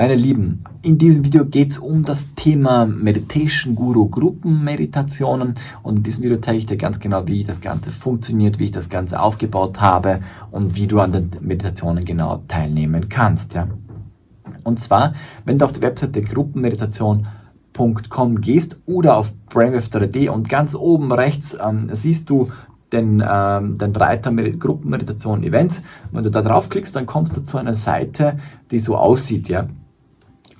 Meine Lieben, in diesem Video geht es um das Thema Meditation Guru Gruppenmeditationen und in diesem Video zeige ich dir ganz genau, wie das Ganze funktioniert, wie ich das Ganze aufgebaut habe und wie du an den Meditationen genau teilnehmen kannst. Ja. Und zwar, wenn du auf die Webseite gruppenmeditation.com gehst oder auf brainwave3D und ganz oben rechts ähm, siehst du den, ähm, den Reiter Gruppenmeditation Events. Wenn du da draufklickst, dann kommst du zu einer Seite, die so aussieht. Ja?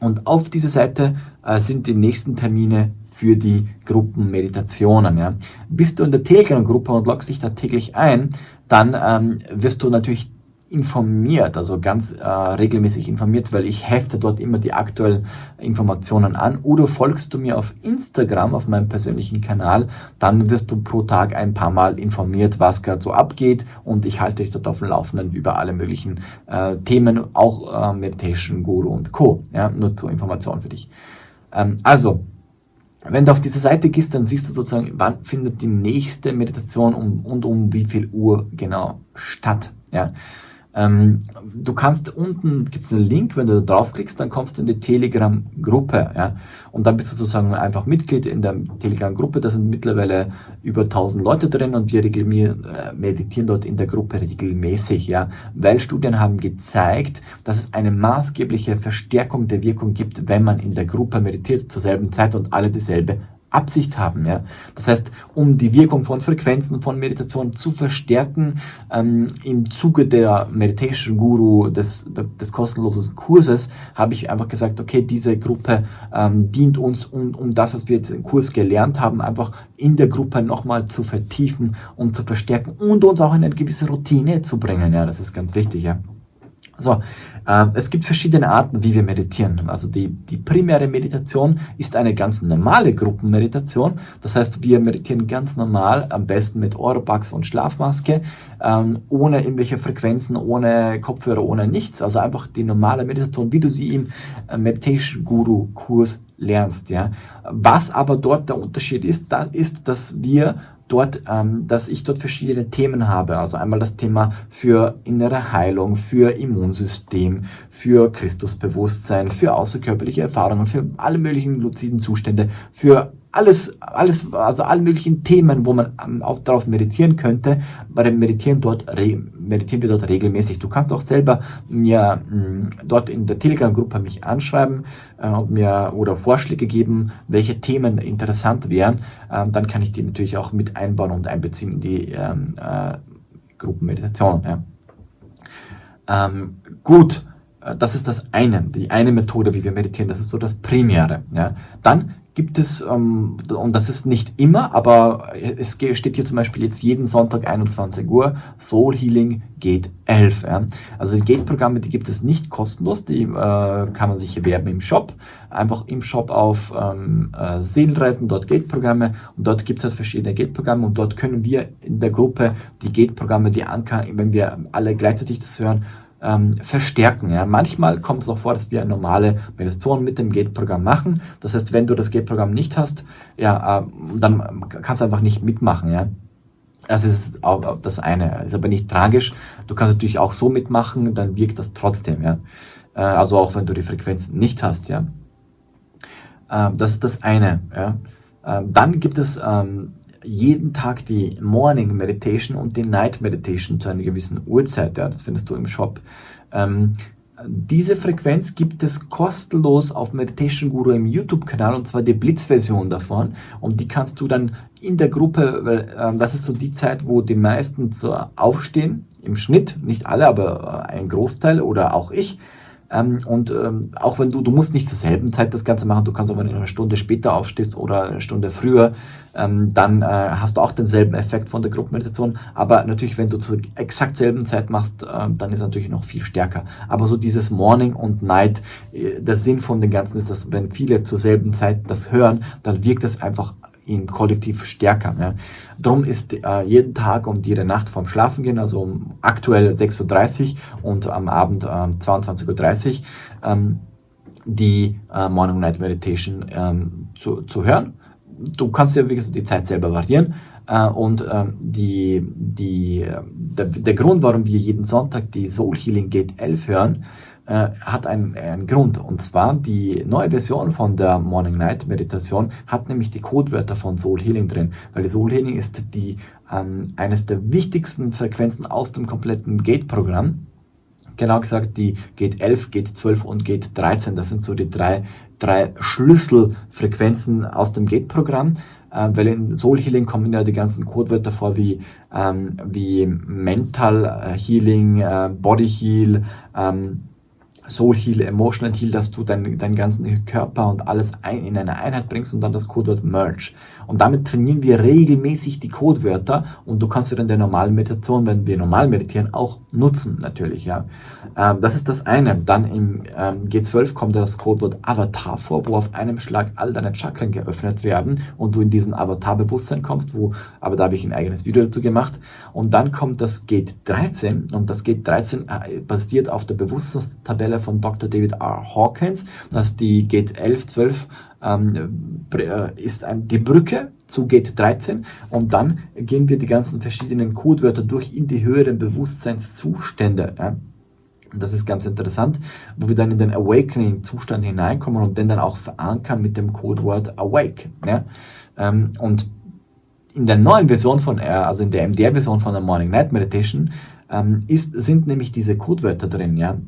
Und auf dieser Seite äh, sind die nächsten Termine für die Gruppenmeditationen. Ja? Bist du in der Telegram-Gruppe und loggst dich da täglich ein, dann ähm, wirst du natürlich informiert, also ganz äh, regelmäßig informiert, weil ich hefte dort immer die aktuellen Informationen an. Oder folgst du mir auf Instagram, auf meinem persönlichen Kanal, dann wirst du pro Tag ein paar Mal informiert, was gerade so abgeht und ich halte dich dort auf dem Laufenden über alle möglichen äh, Themen, auch äh, Meditation Guru und Co. Ja, nur zur Information für dich. Ähm, also, wenn du auf diese Seite gehst, dann siehst du sozusagen, wann findet die nächste Meditation um, und um wie viel Uhr genau statt. Ja. Ähm, du kannst unten, gibt es einen Link, wenn du da draufklickst, dann kommst du in die Telegram-Gruppe. Ja? Und dann bist du sozusagen einfach Mitglied in der Telegram-Gruppe. Da sind mittlerweile über 1000 Leute drin und wir äh, meditieren dort in der Gruppe regelmäßig. Ja? Weil Studien haben gezeigt, dass es eine maßgebliche Verstärkung der Wirkung gibt, wenn man in der Gruppe meditiert zur selben Zeit und alle dieselbe Absicht haben. Ja? Das heißt, um die Wirkung von Frequenzen von Meditation zu verstärken, ähm, im Zuge der Meditation Guru des, des kostenlosen Kurses, habe ich einfach gesagt, okay, diese Gruppe ähm, dient uns, um, um das, was wir jetzt im Kurs gelernt haben, einfach in der Gruppe nochmal zu vertiefen und zu verstärken und uns auch in eine gewisse Routine zu bringen. Ja, das ist ganz wichtig. Ja. So, äh, es gibt verschiedene Arten, wie wir meditieren. Also die, die primäre Meditation ist eine ganz normale Gruppenmeditation. Das heißt, wir meditieren ganz normal, am besten mit Oropax und Schlafmaske, ähm, ohne irgendwelche Frequenzen, ohne Kopfhörer, ohne nichts. Also einfach die normale Meditation, wie du sie im äh, Meditation Guru Kurs lernst. Ja. Was aber dort der Unterschied ist, da ist, dass wir dort, ähm, dass ich dort verschiedene Themen habe. Also einmal das Thema für innere Heilung, für Immunsystem, für Christusbewusstsein, für außerkörperliche Erfahrungen, für alle möglichen luziden Zustände, für alles, alles, also alle möglichen Themen, wo man ähm, auch darauf meditieren könnte. Bei dem Meditieren dort, meditieren wir dort regelmäßig. Du kannst auch selber mir mh, mm, dort in der Telegram-Gruppe mich anschreiben äh, und mir oder Vorschläge geben, welche Themen interessant wären. Ähm, dann kann ich die natürlich auch mit einbauen und einbeziehen in die ähm, äh, Gruppenmeditation. Ja. Ähm, gut, äh, das ist das eine, die eine Methode, wie wir meditieren. Das ist so das Primäre. Ja. Dann gibt es, ähm, und das ist nicht immer, aber es steht hier zum Beispiel jetzt jeden Sonntag 21 Uhr, Soul Healing Gate 11. Ja. Also die Gate-Programme, die gibt es nicht kostenlos, die äh, kann man sich erwerben im Shop. Einfach im Shop auf ähm, äh, Seelenreisen, dort Gate-Programme und dort gibt es halt verschiedene Gate-Programme und dort können wir in der Gruppe die Gate-Programme, die Anker, wenn wir alle gleichzeitig das hören, ähm, verstärken. Ja. Manchmal kommt es auch vor, dass wir eine normale Meditation mit dem Gate-Programm machen. Das heißt, wenn du das Gate-Programm nicht hast, ja, äh, dann kannst du einfach nicht mitmachen. Ja. Das ist auch das eine. Ist aber nicht tragisch. Du kannst natürlich auch so mitmachen, dann wirkt das trotzdem. Ja. Äh, also auch wenn du die Frequenzen nicht hast. Ja. Äh, das ist das eine. Ja. Ähm, dann gibt es ähm, jeden Tag die Morning Meditation und die Night Meditation zu einer gewissen Uhrzeit. Ja, das findest du im Shop. Ähm, diese Frequenz gibt es kostenlos auf Meditation Guru im YouTube-Kanal und zwar die Blitz-Version davon. Und die kannst du dann in der Gruppe, weil äh, das ist so die Zeit, wo die meisten so aufstehen, im Schnitt, nicht alle, aber äh, ein Großteil oder auch ich. Ähm, und ähm, auch wenn du, du musst nicht zur selben Zeit das Ganze machen, du kannst aber, wenn du eine Stunde später aufstehst oder eine Stunde früher, ähm, dann äh, hast du auch denselben Effekt von der Gruppenmeditation. Aber natürlich, wenn du zur exakt selben Zeit machst, äh, dann ist es natürlich noch viel stärker. Aber so dieses Morning und Night, äh, der Sinn von dem Ganzen ist, dass wenn viele zur selben Zeit das hören, dann wirkt es einfach im Kollektiv stärker. Ja. Darum ist äh, jeden Tag und jede Nacht vorm Schlafen also um aktuell 6.30 Uhr und am Abend äh, 22.30 Uhr, ähm, die äh, Morning Night Meditation ähm, zu, zu hören. Du kannst ja, gesagt, die Zeit selber variieren. Uh, und ähm, die, die, der, der Grund, warum wir jeden Sonntag die Soul Healing Gate 11 hören, äh, hat einen, einen Grund. Und zwar die neue Version von der Morning Night Meditation hat nämlich die Codewörter von Soul Healing drin, weil die Soul Healing ist die ähm, eines der wichtigsten Frequenzen aus dem kompletten Gate-Programm. Genau gesagt, die Gate 11, Gate 12 und Gate 13. Das sind so die drei, drei Schlüsselfrequenzen aus dem Gate-Programm äh, weil in Soul Healing kommen ja die ganzen Codewörter vor wie, ähm, wie Mental äh, Healing, äh, Body Heal, ähm, Soul Heal, Emotional Heal, dass du deinen, deinen ganzen Körper und alles ein, in eine Einheit bringst und dann das Codewort Merge. Und damit trainieren wir regelmäßig die Codewörter und du kannst sie dann in der normalen Meditation, wenn wir normal meditieren, auch nutzen natürlich. Ja. Ähm, das ist das eine. Dann im ähm, G12 kommt das Codewort Avatar vor, wo auf einem Schlag all deine Chakren geöffnet werden und du in diesen Avatar-Bewusstsein kommst, wo, aber da habe ich ein eigenes Video dazu gemacht. Und dann kommt das Gate 13 und das Gate 13 äh, basiert auf der Bewusstseinstabelle von Dr. David R. Hawkins. Das ist die Gate 11, 12 ähm, äh, ist ein, die Brücke zu Gate 13 und dann gehen wir die ganzen verschiedenen Codewörter durch in die höheren Bewusstseinszustände. Ja. Das ist ganz interessant, wo wir dann in den Awakening-Zustand hineinkommen und den dann auch verankern mit dem Codewort Awake. Ja? Ähm, und in der neuen Version von R, also in der MDR-Version von der Morning Night Meditation, ähm, ist, sind nämlich diese Codewörter drin. Ja?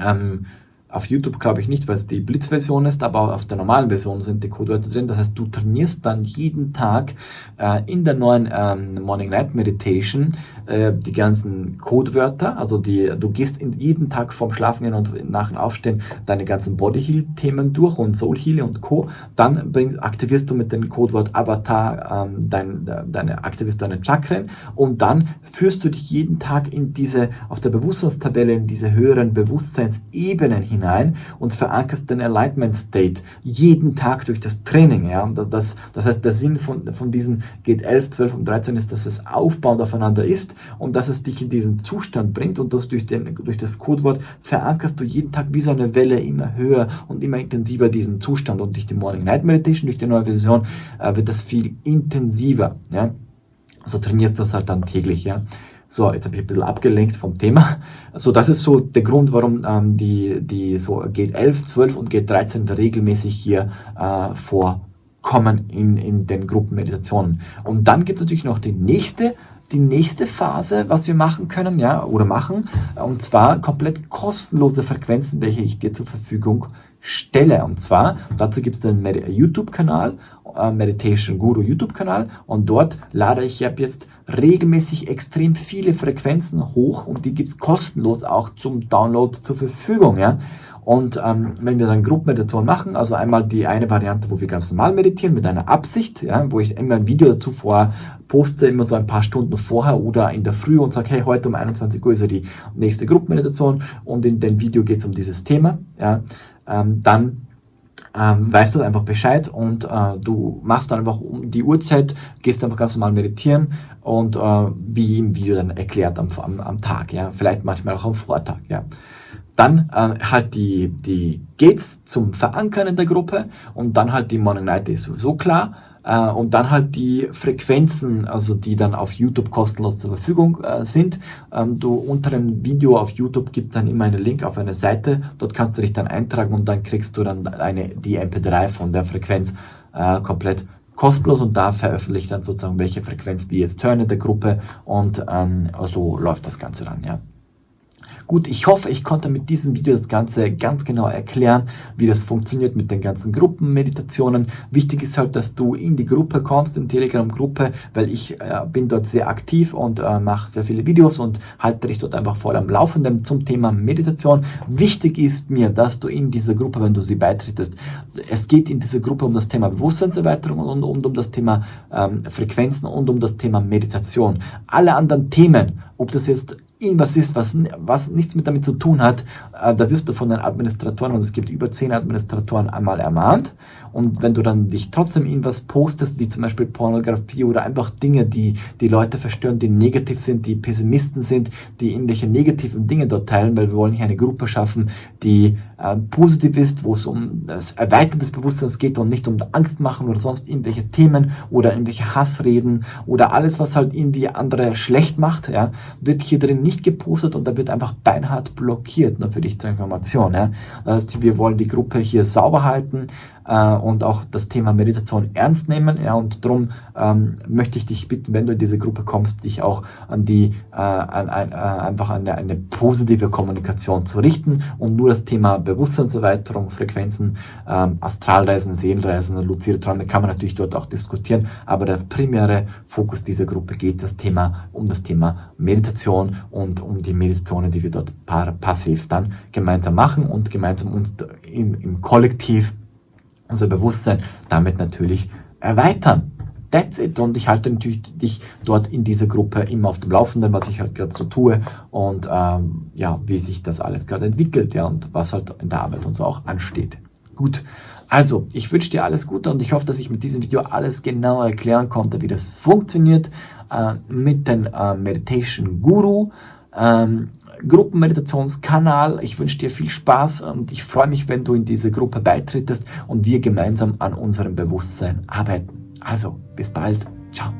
Ähm, auf YouTube glaube ich nicht, weil es die Blitz-Version ist, aber auf der normalen Version sind die Codewörter drin. Das heißt, du trainierst dann jeden Tag äh, in der neuen ähm, Morning Night Meditation äh, die ganzen Codewörter. Also die, du gehst in, jeden Tag vorm Schlafengehen und nach dem Aufstehen deine ganzen Body Heal Themen durch und Soul Heal und Co. Dann bring, aktivierst du mit dem Codewort Avatar ähm, dein, deine, aktivierst deine Chakren und dann führst du dich jeden Tag in diese, auf der Bewusstseinstabelle in diese höheren Bewusstseinsebenen hinein hinein und verankerst den Alignment State jeden Tag durch das Training. Ja? Das, das heißt, der Sinn von, von diesen geht 11, 12 und 13 ist, dass es aufbauend aufeinander ist und dass es dich in diesen Zustand bringt und das durch, den, durch das Codewort verankerst du jeden Tag wie so eine Welle immer höher und immer intensiver diesen Zustand und durch die Morning Night Meditation, durch die neue Version äh, wird das viel intensiver. Ja? Also trainierst du das halt dann täglich. Ja? So, jetzt habe ich ein bisschen abgelenkt vom Thema. So, das ist so der Grund, warum ähm, die, die so Gate 11, 12 und Gate 13 regelmäßig hier äh, vorkommen in, in den Gruppenmeditationen. Und dann gibt es natürlich noch die nächste, die nächste Phase, was wir machen können, ja, oder machen, und zwar komplett kostenlose Frequenzen, welche ich dir zur Verfügung stelle. Und zwar, dazu gibt es den YouTube-Kanal, äh, Meditation Guru YouTube-Kanal, und dort lade ich ab jetzt regelmäßig extrem viele Frequenzen hoch und die gibt's kostenlos auch zum Download zur Verfügung. Ja? Und ähm, wenn wir dann Gruppenmeditation machen, also einmal die eine Variante, wo wir ganz normal meditieren mit einer Absicht, ja, wo ich immer ein Video dazu vor poste, immer so ein paar Stunden vorher oder in der Früh und sage, hey, heute um 21 Uhr ist ja die nächste Gruppenmeditation und in dem Video geht's um dieses Thema. Ja, ähm, dann ähm, weißt du einfach Bescheid und äh, du machst dann einfach um die Uhrzeit, gehst einfach ganz normal meditieren und äh, wie im Video dann erklärt am, am, am Tag, ja, vielleicht manchmal auch am Vortag, ja. Dann äh, halt die, die Gates zum Verankern in der Gruppe und dann halt die Morning Night ist sowieso klar äh, und dann halt die Frequenzen, also die dann auf YouTube kostenlos zur Verfügung äh, sind. Ähm, du unter dem Video auf YouTube gibt dann immer einen Link auf eine Seite. Dort kannst du dich dann eintragen und dann kriegst du dann eine, die MP3 von der Frequenz äh, komplett kostenlos und da veröffentlicht dann sozusagen welche Frequenz wir jetzt hören in der Gruppe und ähm, so läuft das Ganze dann, ja. Gut, ich hoffe, ich konnte mit diesem Video das Ganze ganz genau erklären, wie das funktioniert mit den ganzen Gruppenmeditationen. Wichtig ist halt, dass du in die Gruppe kommst, in Telegram-Gruppe, weil ich äh, bin dort sehr aktiv und äh, mache sehr viele Videos und halte dich dort einfach voll am Laufenden zum Thema Meditation. Wichtig ist mir, dass du in dieser Gruppe, wenn du sie beitrittst, es geht in dieser Gruppe um das Thema Bewusstseinserweiterung und, und um das Thema ähm, Frequenzen und um das Thema Meditation. Alle anderen Themen, ob das jetzt irgendwas ist, was, was nichts mit damit zu tun hat, äh, da wirst du von den Administratoren, und es gibt über zehn Administratoren, einmal ermahnt. Und wenn du dann dich trotzdem irgendwas postest, wie zum Beispiel Pornografie oder einfach Dinge, die die Leute verstören, die negativ sind, die Pessimisten sind, die irgendwelche negativen Dinge dort teilen, weil wir wollen hier eine Gruppe schaffen, die äh, positiv ist, wo es um das Erweitern des Bewusstseins geht und nicht um Angst machen oder sonst irgendwelche Themen oder irgendwelche Hassreden oder alles, was halt irgendwie andere schlecht macht, ja, wird hier drin nicht gepostet und da wird einfach beinhart blockiert. Nur für die nicht zur Information. Ja. Heißt, wir wollen die Gruppe hier sauber halten äh, und auch das Thema Meditation ernst nehmen. Ja, und darum ähm, möchte ich dich bitten, wenn du in diese Gruppe kommst, dich auch an die äh, an, an, äh, einfach an eine, eine positive Kommunikation zu richten und nur das Thema Bewusstseinserweiterung, Frequenzen, ähm, Astralreisen, Seelenreisen, luzide Träume kann man natürlich dort auch diskutieren, aber der primäre Fokus dieser Gruppe geht das Thema um das Thema Meditation und um die Meditationen, die wir dort passiv dann gemeinsam machen und gemeinsam uns im, im Kollektiv unser Bewusstsein damit natürlich erweitern. That's it. Und ich halte natürlich dich dort in dieser Gruppe immer auf dem Laufenden, was ich halt gerade so tue und ähm, ja, wie sich das alles gerade entwickelt, ja, und was halt in der Arbeit und so auch ansteht. Gut. Also, ich wünsche dir alles Gute und ich hoffe, dass ich mit diesem Video alles genau erklären konnte, wie das funktioniert äh, mit dem äh, Meditation Guru. Ähm, Gruppenmeditationskanal. Ich wünsche dir viel Spaß und ich freue mich, wenn du in diese Gruppe beitrittest und wir gemeinsam an unserem Bewusstsein arbeiten. Also, bis bald. Ciao.